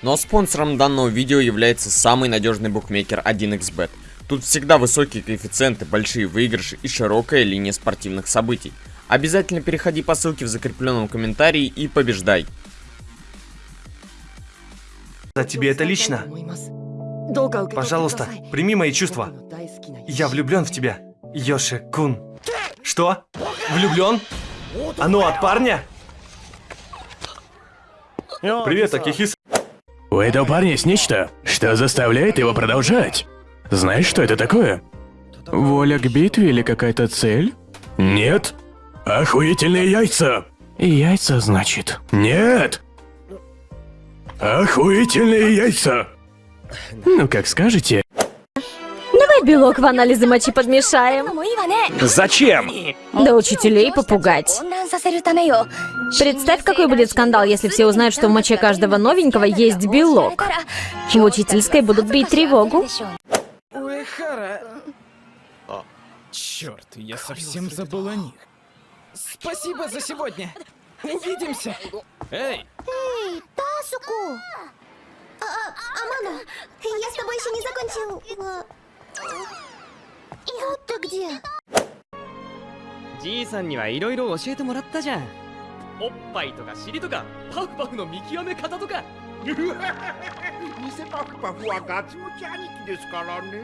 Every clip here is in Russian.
Но спонсором данного видео является самый надежный букмекер 1xbet. Тут всегда высокие коэффициенты, большие выигрыши и широкая линия спортивных событий. Обязательно переходи по ссылке в закрепленном комментарии и побеждай. За тебе это лично. Пожалуйста, прими мои чувства. Я влюблен в тебя, Йоши Кун. Что? Влюблен? А ну от парня? Привет, Акихис. У этого парня есть нечто, что заставляет его продолжать. Знаешь, что это такое? Воля к битве или какая-то цель? Нет. Охуительные яйца. Яйца, значит? Нет. Охуительные яйца. Ну, как скажете. Белок в анализы мочи подмешаем. Зачем? Да учителей попугать. Представь, какой будет скандал, если все узнают, что в моче каждого новенького есть белок. В учительской будут бить тревогу. Уэхара. Черт, я совсем забыл о них. Спасибо за сегодня. Увидимся. Эй, Эй, Тасуку! А, а, Амано, я с тобой еще не закончил. а, И вот ты где? じいさんにはいろいろ教えてもらったじゃんおっぱいとか尻とかパフパフの見極め方とか偽パフパフはガツムチ兄貴ですからね。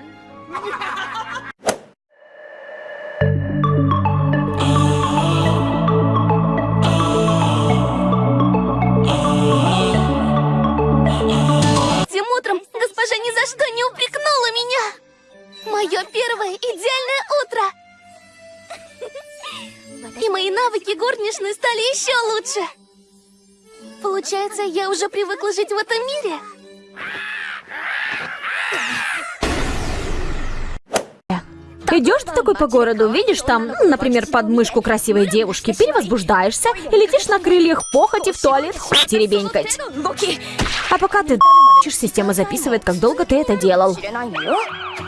Этим утром госпожа ни за что не упрекнула меня. Мое первое идеальное утро. И мои навыки горничной стали еще лучше. Получается, я уже привыкла жить в этом мире. Идешь ты такой по городу, видишь там, например, подмышку красивой девушки, перевозбуждаешься и летишь на крыльях похоти в туалет хуй теребенькать. А пока ты д***чешь, система записывает, как долго ты это делал.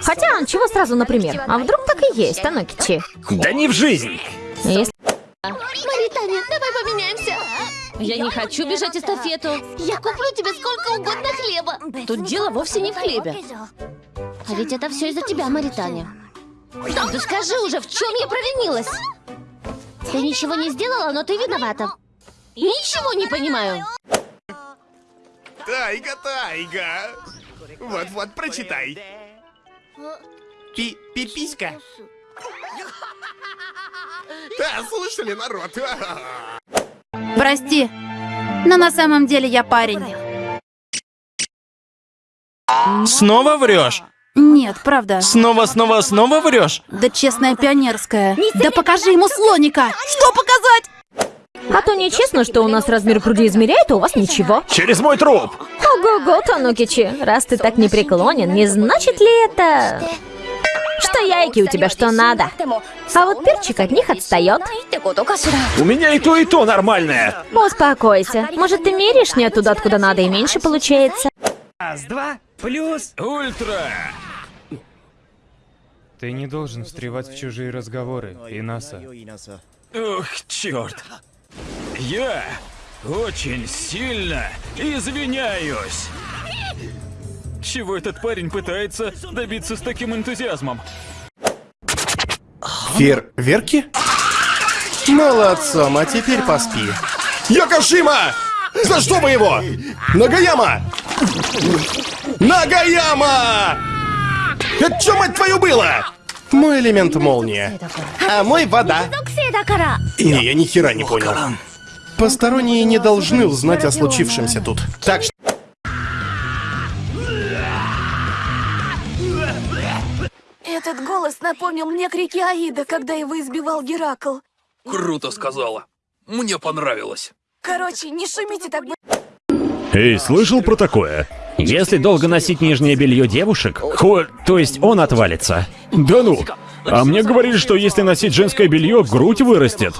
Хотя, чего сразу, например? А вдруг так и есть, Танокичи? Да не в жизнь. Если Маританя, давай поменяемся. Я не хочу бежать эстафету. Я куплю тебе сколько угодно хлеба. Тут дело вовсе не в хлебе. А ведь это все из-за тебя, Маританя. Да скажи уже, в чем я провинилась? Ты ничего не сделала, но ты виновата. Ничего не понимаю. Тайга, тайга. Вот-вот, прочитай. Пи пиписька. Да, слышали, народ? Прости, но на самом деле я парень. снова врешь? Нет, правда. Снова, снова, снова врешь? Да честная пионерская. Да покажи ему слоника! Что показать? А то нечестно, что у нас размер груди измеряет, а у вас ничего. Через мой труп. Ого-го, Танукичи, раз ты так непреклонен, не значит ли это... Что яйки у тебя что надо? А вот перчик от них отстает. У меня и то, и то нормальное. Успокойся. Может, ты меряешь не туда, откуда надо, и меньше получается? Раз, два, плюс. Ультра. Ты не должен встревать в чужие разговоры, Инаса. Ох, черт. Я очень сильно извиняюсь. Чего этот парень пытается добиться с таким энтузиазмом? Фер... Верки? Молодцом, а теперь поспи. Якошима! За что вы его? Нагаяма! Нагаяма! Это что, мать твою, было? Мой элемент молния. А мой вода. Не, я ни хера не понял. Посторонние не должны узнать о случившемся тут. Так что... Этот голос напомнил мне крики Аида, когда его избивал Геракл. Круто сказала. Мне понравилось. Короче, не шумите так Эй, слышал про такое? Если долго носить нижнее белье девушек, хо... то есть он отвалится. Да ну! А мне говорили, что если носить женское белье, грудь вырастет.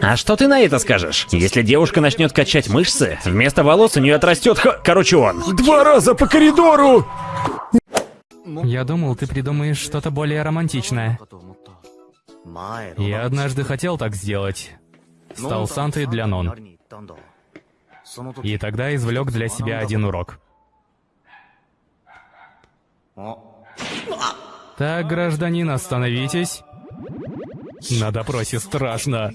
А что ты на это скажешь? Если девушка начнет качать мышцы, вместо волос у нее отрастет х... Короче, он. Два раза по коридору! Я думал, ты придумаешь что-то более романтичное. Я однажды хотел так сделать. Стал Сантой для Нон. И тогда извлек для себя один урок. Так, гражданин, остановитесь. На допросе страшно.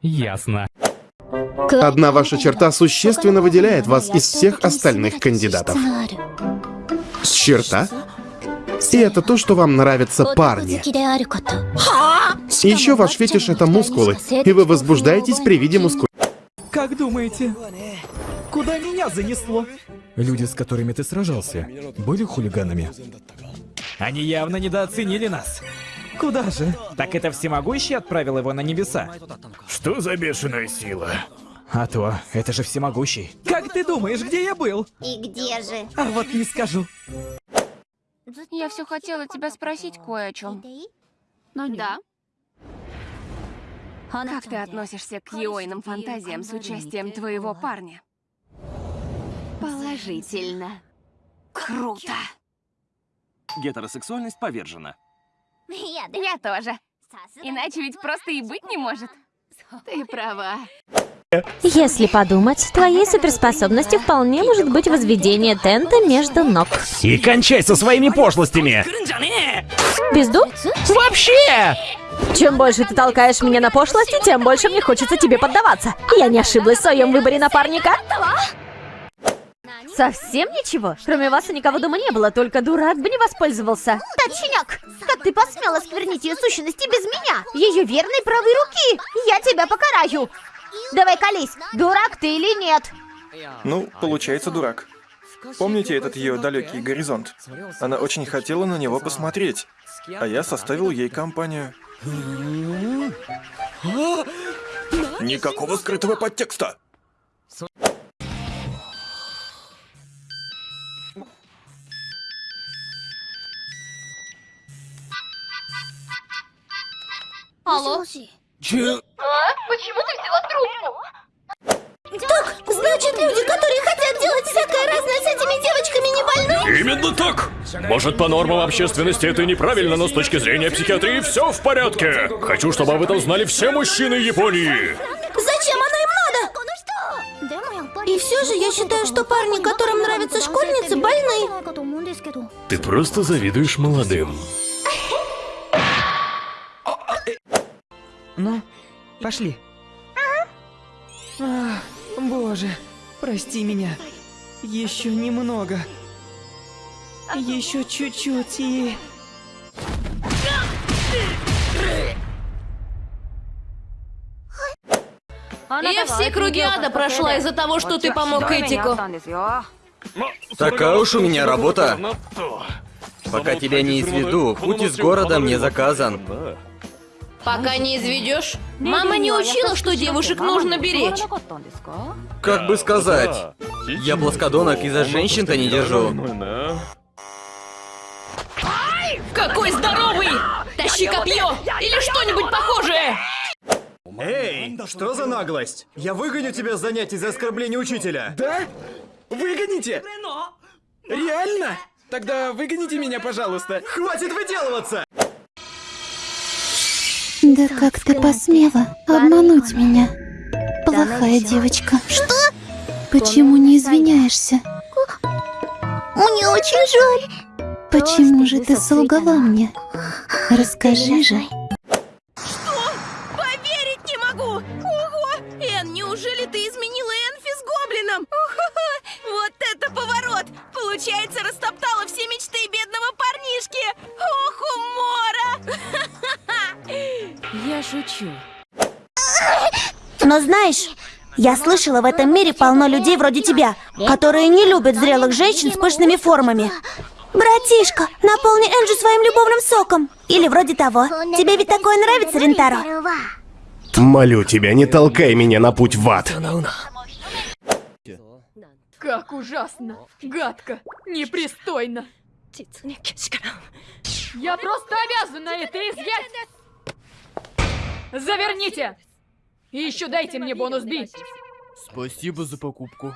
Ясно. Одна ваша черта существенно выделяет вас из всех остальных кандидатов. Черта? И это то, что вам нравятся парни. Еще ваш фетиш это мускулы, и вы возбуждаетесь при виде мускул. Думаете, куда меня занесло? Люди, с которыми ты сражался, были хулиганами? Они явно недооценили нас. Куда же? Так это всемогущий отправил его на небеса? Что за бешеная сила? А то, это же всемогущий. Как ты думаешь, где я был? И где же? А вот не скажу. Я все хотела тебя спросить кое о чем. Да. Как ты относишься к Йойным фантазиям с участием твоего парня? Положительно. Круто. Гетеросексуальность повержена. Я тоже. Иначе ведь просто и быть не может. Ты права. Если подумать, твоей суперспособностью вполне может быть возведение тента между ног. И кончай со своими пошлостями! Безду? Вообще! Чем больше ты толкаешь меня на пошлости, тем больше мне хочется тебе поддаваться. Я не ошиблась в своем выборе напарника. Совсем ничего? Кроме вас и никого дома не было, только дурак бы не воспользовался. Точняк! Как ты посмела сквернить ее сущности без меня? Ее верной правой руки! Я тебя покараю! Давай колись, дурак ты или нет? Ну, получается дурак. Помните этот ее далекий горизонт? Она очень хотела на него посмотреть, а я составил ей компанию. Никакого скрытого подтекста! Алло? Че? А? Почему ты взяла трубку? Так, значит, люди, которые хотят делать всякое разное с этими девочками, не больны? Именно так! Может, по нормам общественности это неправильно, но с точки зрения психиатрии все в порядке. Хочу, чтобы об этом знали все мужчины Японии. Зачем оно им надо? И все же я считаю, что парни, которым нравятся школьницы, больны. Ты просто завидуешь молодым. Пошли. Ах, боже, прости меня. Еще немного. Еще чуть-чуть и... Я все круги ада прошла из-за того, что ты помог Этику. Такая уж у меня работа. Пока тебя не изведу, путь из города мне заказан. Пока не изведешь. Мама не учила, что девушек нужно беречь. Как бы сказать, я плоскодонок и за женщин-то не держу. Какой здоровый! Тащи копье! Или что-нибудь похожее! Эй, что за наглость? Я выгоню тебя с занятий за оскорбление учителя. Да? Выгоните? Реально? Тогда выгоните меня, пожалуйста. Хватит выделываться! Да как ты посмела обмануть меня? Плохая девочка. Что? Почему не извиняешься? Мне очень жаль. Почему же ты солгала мне? Расскажи же. Поверить не могу! Ого! Эн, неужели ты изменила Энфи с Гоблином? Вот это поворот! Получается, шучу. Но знаешь, я слышала, в этом мире полно людей вроде тебя, которые не любят зрелых женщин с пышными формами. Братишка, наполни Энджи своим любовным соком. Или вроде того. Тебе ведь такое нравится, Рентаро? Молю тебя, не толкай меня на путь в ад. Как ужасно, гадко, непристойно. Я просто обязана это изъять. Заверните. И еще дайте мне бонус Би. Спасибо за покупку.